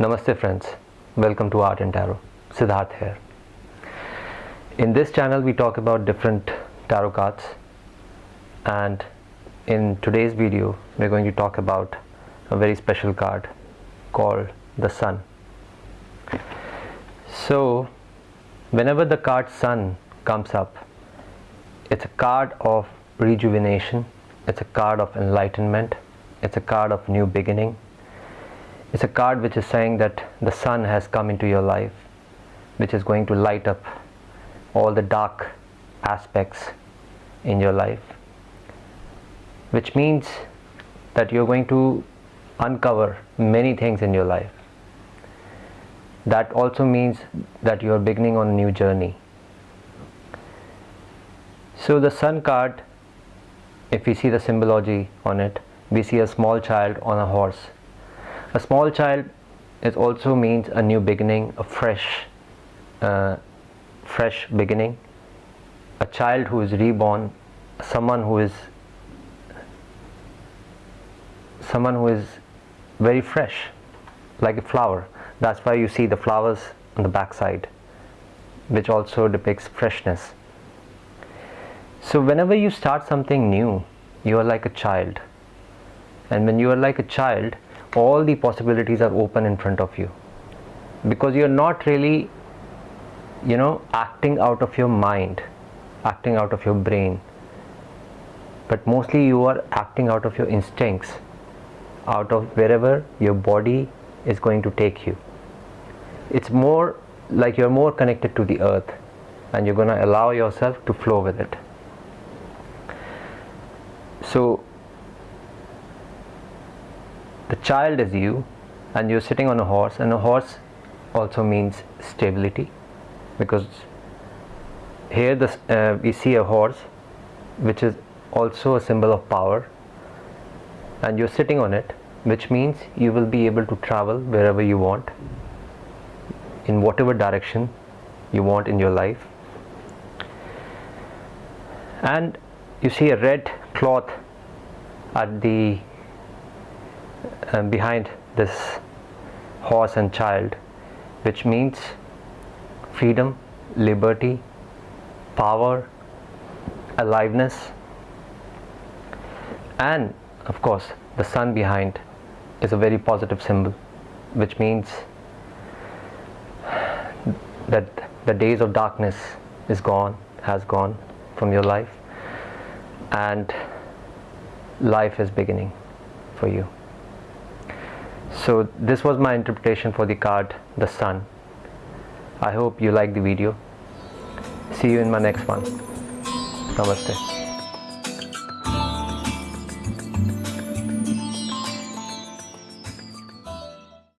Namaste friends, welcome to Art and Tarot. Siddharth here. In this channel we talk about different tarot cards and in today's video we're going to talk about a very special card called the Sun. So whenever the card Sun comes up it's a card of rejuvenation, it's a card of enlightenment, it's a card of new beginning it's a card which is saying that the sun has come into your life which is going to light up all the dark aspects in your life which means that you're going to uncover many things in your life. That also means that you're beginning on a new journey. So the sun card if we see the symbology on it we see a small child on a horse a small child it also means a new beginning a fresh uh, fresh beginning. A child who is reborn someone who is someone who is very fresh like a flower. That's why you see the flowers on the back side which also depicts freshness. So whenever you start something new you are like a child. And when you are like a child all the possibilities are open in front of you. Because you're not really you know acting out of your mind acting out of your brain. But mostly you are acting out of your instincts out of wherever your body is going to take you. It's more like you're more connected to the earth and you're going to allow yourself to flow with it. So the child is you and you're sitting on a horse and a horse also means stability because here this, uh, we see a horse which is also a symbol of power and you're sitting on it which means you will be able to travel wherever you want in whatever direction you want in your life. And you see a red cloth at the uh, behind this horse and child which means freedom liberty power aliveness and of course the sun behind is a very positive symbol which means that the days of darkness is gone has gone from your life and life is beginning for you so this was my interpretation for the card the sun. I hope you like the video. See you in my next one. Namaste